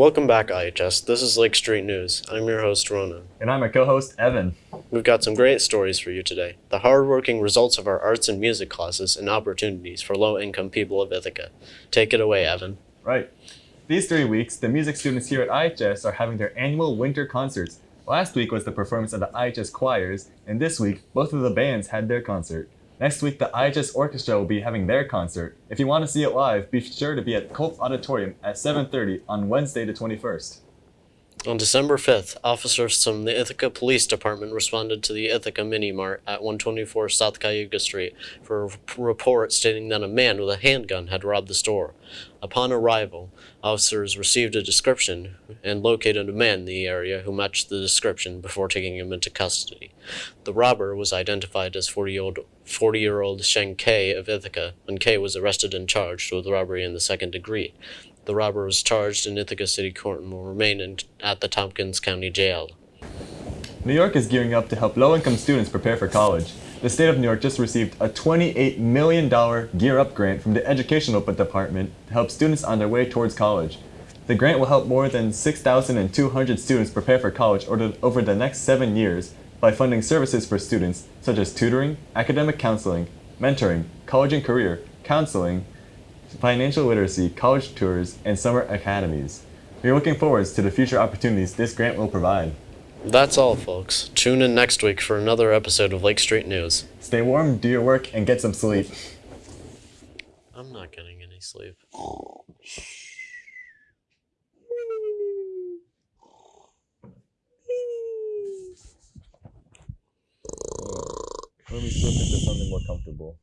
Welcome back, IHS. This is Lake Street News. I'm your host, Ronan. And I'm a co-host, Evan. We've got some great stories for you today. The hardworking results of our arts and music classes and opportunities for low-income people of Ithaca. Take it away, Evan. Right. These three weeks, the music students here at IHS are having their annual winter concerts. Last week was the performance of the IHS choirs, and this week, both of the bands had their concert. Next week, the IHS Orchestra will be having their concert. If you want to see it live, be sure to be at Culp Auditorium at 7.30 on Wednesday the 21st. On December 5th, officers from the Ithaca Police Department responded to the Ithaca Mini Mart at 124 South Cayuga Street for a report stating that a man with a handgun had robbed the store. Upon arrival, officers received a description and located a man in the area who matched the description before taking him into custody. The robber was identified as 40-year-old 40-year-old Sheng K of Ithaca, and K was arrested and charged with robbery in the second degree. The robber was charged in Ithaca City Court and will remain in, at the Tompkins County Jail. New York is gearing up to help low-income students prepare for college. The state of New York just received a $28 million Gear Up grant from the Educational Department to help students on their way towards college. The grant will help more than 6,200 students prepare for college over the next seven years by funding services for students such as tutoring, academic counseling, mentoring, college and career, counseling, financial literacy, college tours, and summer academies. We are looking forward to the future opportunities this grant will provide. That's all, folks. Tune in next week for another episode of Lake Street News. Stay warm, do your work, and get some sleep. I'm not getting any sleep. Let me switch into something more comfortable.